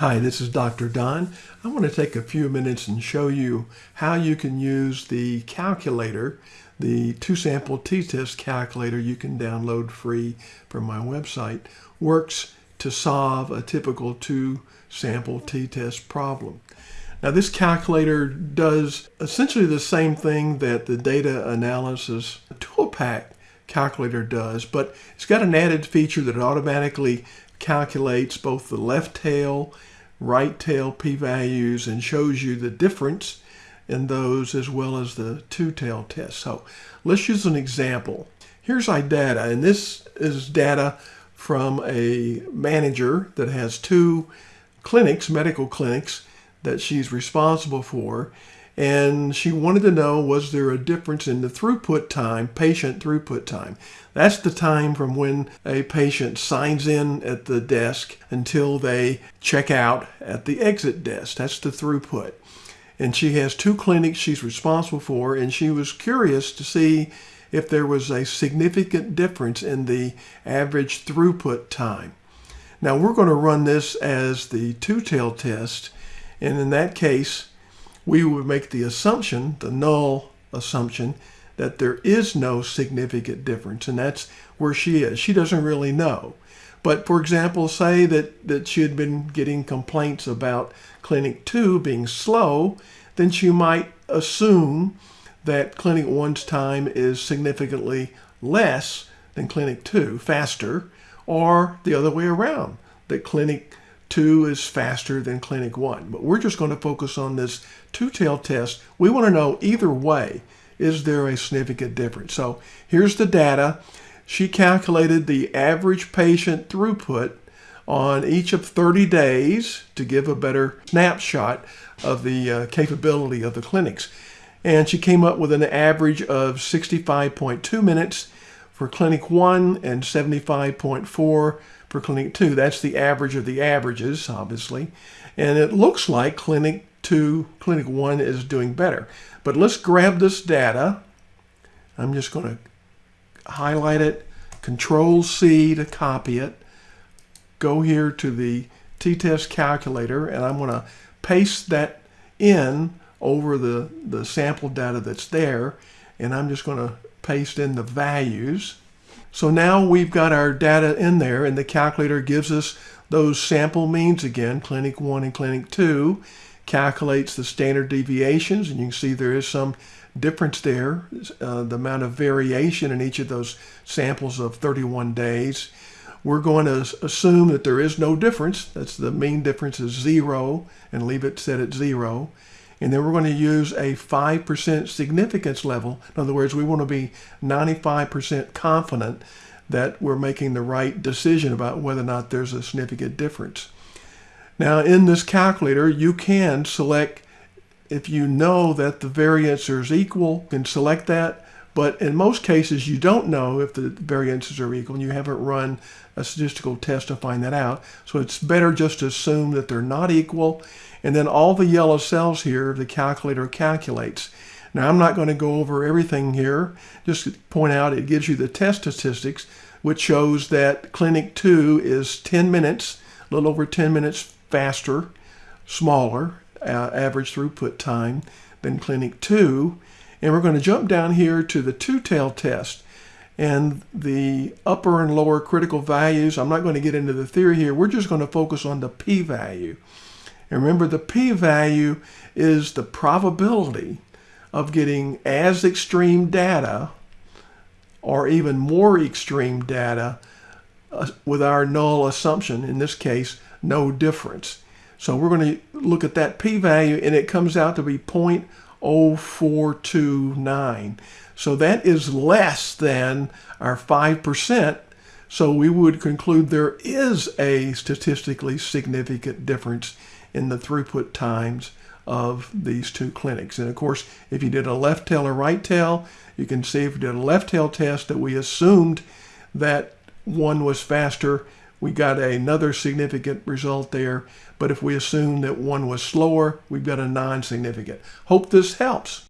Hi, this is Dr. Don. I want to take a few minutes and show you how you can use the calculator, the two-sample t-test calculator you can download free from my website, works to solve a typical two-sample t-test problem. Now this calculator does essentially the same thing that the data analysis toolpak calculator does, but it's got an added feature that automatically calculates both the left tail, right tail p-values and shows you the difference in those as well as the two-tail test. So let's use an example. Here's our data, and this is data from a manager that has two clinics, medical clinics, that she's responsible for and she wanted to know was there a difference in the throughput time, patient throughput time. That's the time from when a patient signs in at the desk until they check out at the exit desk. That's the throughput. And she has two clinics she's responsible for, and she was curious to see if there was a significant difference in the average throughput time. Now we're going to run this as the two-tail test, and in that case, we would make the assumption, the null assumption, that there is no significant difference. And that's where she is. She doesn't really know. But for example, say that, that she had been getting complaints about Clinic 2 being slow, then she might assume that Clinic 1's time is significantly less than Clinic 2, faster, or the other way around, that Clinic 2 is faster than Clinic 1. But we're just going to focus on this two-tailed test. We want to know either way, is there a significant difference? So here's the data. She calculated the average patient throughput on each of 30 days to give a better snapshot of the uh, capability of the clinics. And she came up with an average of 65.2 minutes for Clinic 1 and 75.4 for Clinic 2. That's the average of the averages, obviously. And it looks like Clinic 2, Clinic 1 is doing better. But let's grab this data. I'm just going to highlight it, Control C to copy it, go here to the t-test calculator, and I'm going to paste that in over the, the sample data that's there, and I'm just going to paste in the values. So now we've got our data in there and the calculator gives us those sample means again, clinic 1 and clinic 2, calculates the standard deviations and you can see there is some difference there, uh, the amount of variation in each of those samples of 31 days. We're going to assume that there is no difference. That's the mean difference is zero and leave it set at zero. And then we're going to use a 5% significance level. In other words, we want to be 95% confident that we're making the right decision about whether or not there's a significant difference. Now in this calculator, you can select, if you know that the variance is equal, you can select that. But in most cases, you don't know if the variances are equal and you haven't run a statistical test to find that out. So it's better just to assume that they're not equal. And then all the yellow cells here, the calculator calculates. Now I'm not going to go over everything here. Just point out it gives you the test statistics, which shows that Clinic 2 is 10 minutes, a little over 10 minutes faster, smaller, uh, average throughput time than Clinic 2. And we're going to jump down here to the two-tail test. And the upper and lower critical values, I'm not going to get into the theory here. We're just going to focus on the p-value. And remember, the p-value is the probability of getting as extreme data or even more extreme data uh, with our null assumption, in this case, no difference. So we're going to look at that p-value and it comes out to be 0.0429. So that is less than our 5%. So we would conclude there is a statistically significant difference in the throughput times of these two clinics. And of course, if you did a left tail or right tail, you can see if you did a left tail test that we assumed that one was faster, we got another significant result there. But if we assume that one was slower, we've got a non-significant. Hope this helps.